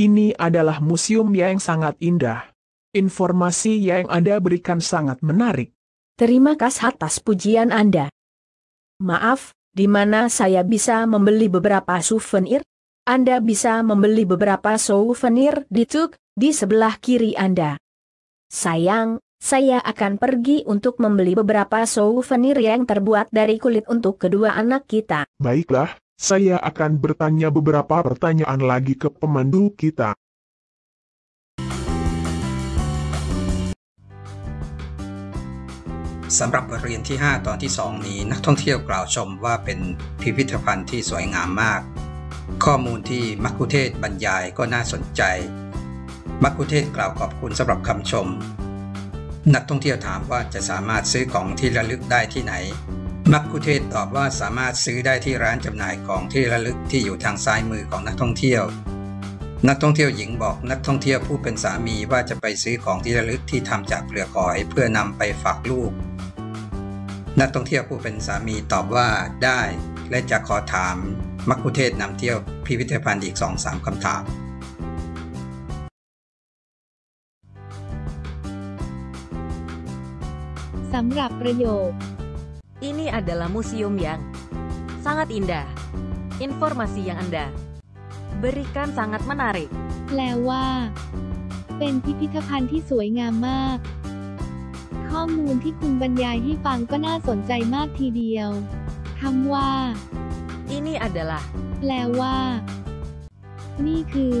Ini adalah museum yang sangat indah. Informasi yang Anda berikan sangat menarik. Terima kasih atas pujian Anda. Maaf, di mana saya bisa membeli beberapa souvenir? Anda bisa membeli beberapa souvenir di Tuk, di sebelah kiri Anda. Sayang, saya akan pergi untuk membeli beberapa souvenir yang terbuat dari kulit untuk kedua anak kita. Baiklah, saya akan bertanya beberapa pertanyaan lagi ke pemandu kita. สำหรับบทเรียนที่ 5 ตอนที่ 2 นี้นักท่องเที่ยวกล่าวชมว่าเป็นพิพิธภัณฑ์ที่สวยงามมาก ข้อมูลที่มักคุเทศบรรยายก็น่าสนใจ มักคุเทศกล่าวขอบคุณสำหรับคำชม นักท่องเที่ยวถามว่าจะสามารถซื้อของที่ระลึกได้ที่ไหน มักคุเทศตอบว่าสามารถซื้อได้ที่ร้านจำหน่ายของที่ระลึกที่อยู่ทางซ้ายมือของนักท่องเที่ยว นักท่องเที่ยวหญิงบอกนักท่องเที่ยวผู้เป็นสามีว่าจะไปซื้อของที่ระลึกที่ทำจากเปลือกหอยเพื่อนำไปฝากลูก นักท่องเที่ยวผู้เป็นสามีตอบว่าได้ และจะขอถามมักคุเทศนำเที่ยวพิพิธภัณฑ์อีก2-3คำถามสำหรับประโยค Ini adalah museum yang sangat indah. Informasi yang Anda berikan sangat menarik. แปลว่า เป็นพิพิธภัณฑ์ที่สวยงามมาก ข้อมูลที่คุณบรรยายให้ฟังก็น่าสนใจมากทีเดียวคำว่า Ini adalah แปลว่า นี่คือ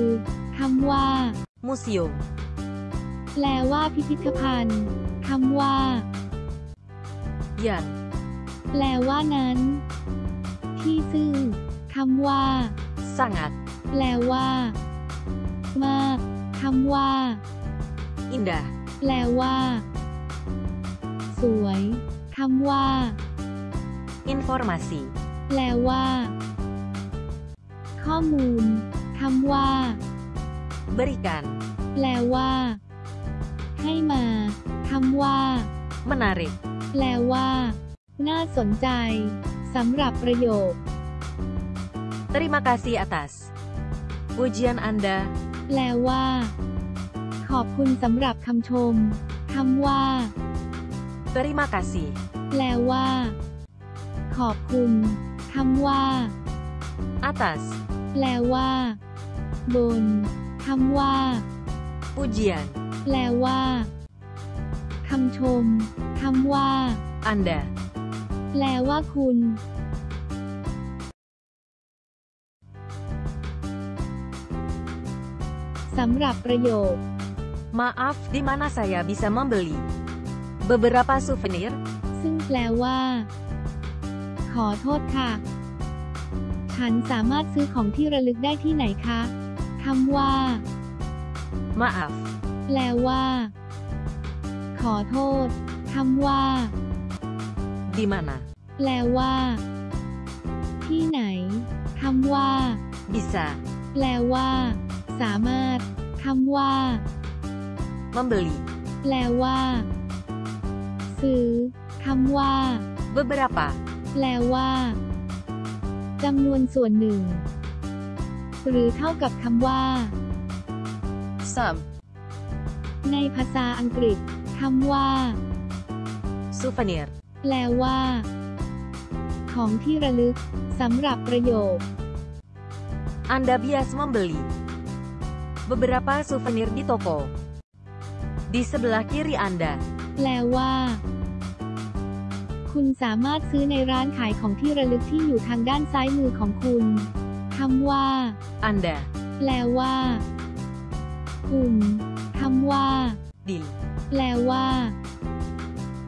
คำว่า museum แปลว่าพิพิธภัณฑ์คำว่า yang แปลว่านั้น ที่ซึ่งคำว่า sangat แปลว่า มากคำว่า indah แปลว่า สวยคำว่า informasi แปลว่า ข้อมูลคำว่า berikan แปลว่า ให้มาคำว่า menarik แปลว่า น่าสนใจสำหรับประโยค Terima kasih atas pujian Anda แปลว่า ขอบคุณสำหรับคำชมคำว่า Terima kasih แปลว่า ขอบคุณคำว่า atas แปลว่า บนคำว่า pujian แปลว่าคำชมคำว่า Anda แปลว่าคุณสำหรับประโยค Maaf, di mana saya bisa membeli beberapa souvenir? ซึ่งแปลว่า ขอโทษค่ะ ฉันสามารถซื้อของที่ระลึกได้ที่ไหนคะคำว่า Maaf, แปลว่า ขอโทษคำว่า di mana แปลว่า ที่ไหนคำว่า bisa แปลว่า สามารถคำว่า membeli แปลว่า ซื้อคำว่า beberapa แปลว่าจำนวนส่วนหนึ่ง หรือเท่ากับคำว่า some ในภาษาอังกฤษคำว่า souvenir แปลว่า ของที่ระลึกสำหรับประโยค Anda biasa membeli beberapa souvenir di toko di sebelah kiri Anda แปลว่า คุณสามารถซื้อในร้านขายของที่ระลึกที่อยู่ทางด้านซ้ายมือของคุณคำว่า Anda แปลว่า คุณคำว่า di แปลว่า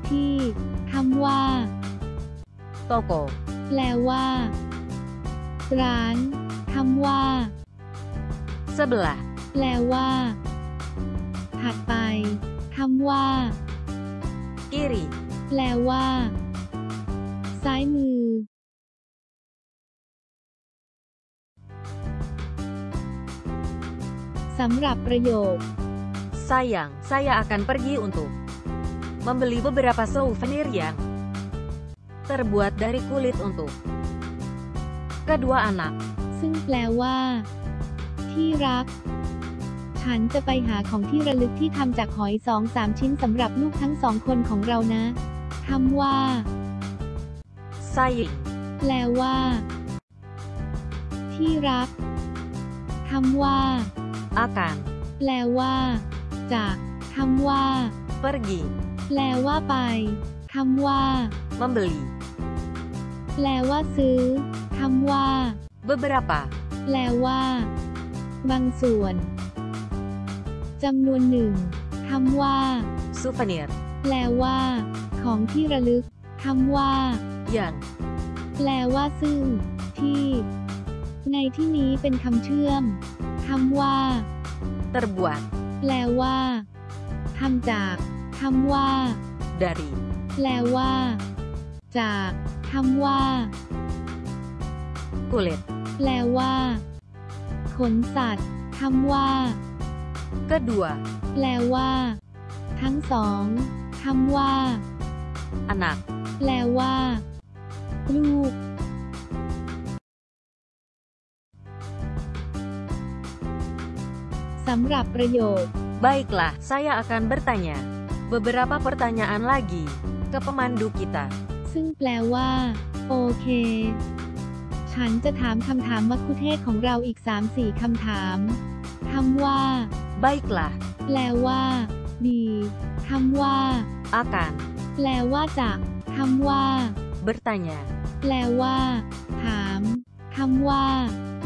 ที่ คำว่า toko แปลว่า ร้านคำว่า sebelah แปลว่า ถัดไปคำว่า kiri แปลว่า ซ้ายมือสำหรับประโยค Sayang, saya akan pergi untuk membeli beberapa souvenir yang terbuat dari kulit untuk kedua anak. ซึ่งแปลว่า ที่รักฉฉันจะไปหาของที่ระลึกที่ทำจากหอยสองสามชิ้นสำหรับลูกทั้งสองคนของเรานะคำว่า saying, แปลว่า ที่รักคำว่า akan, แปลว่า จากคำว่า pergi, แปลว่าไปคำว่า membeli, แปลว่าซื้อคำว่า beberapa, แปลว่า บางส่วนจำนวนหนึ่งคำว่า souvenir, แปลว่า ของที่ระลึกคำว่า yang, แปลว่าซึ่ง ที่ ในที่นี้เป็นคำเชื่อมคำว่า terbuat, แปลว่าทำจาก คำว่า dari, แปลว่า จากคำว่า kulit, แปลว่า ขนสัตว์คำว่า kedua, แปลว่า ทั้งสองคำว่า anak, แปลว่า ลูก สำหรับประโยค Baiklah, saya akan bertanya beberapa pertanyaan lagi ke pemandu kita. ซึ่งแปลว่า โอเค ฉันจะถามคำถามมัคคุเทศก์ของเราอีก 3-4คำถามคำว่า Baiklah, แปลว่า ดีคำว่า akan แปลว่าจากคำว่า bertanya แปลว่า ถามคำว่า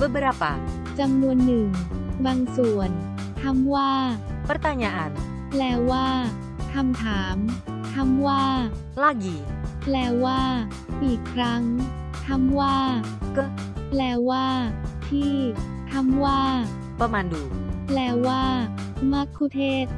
beberapa จำนวนหนึ่ง บางส่วนคำว่า pertanyaan แปลว่า คำถามคำว่า lagi แปลว่า อีกครั้งคำว่า ke แปลว่า ที่คำว่า pemandu แปลว่ามัคคุเทศก์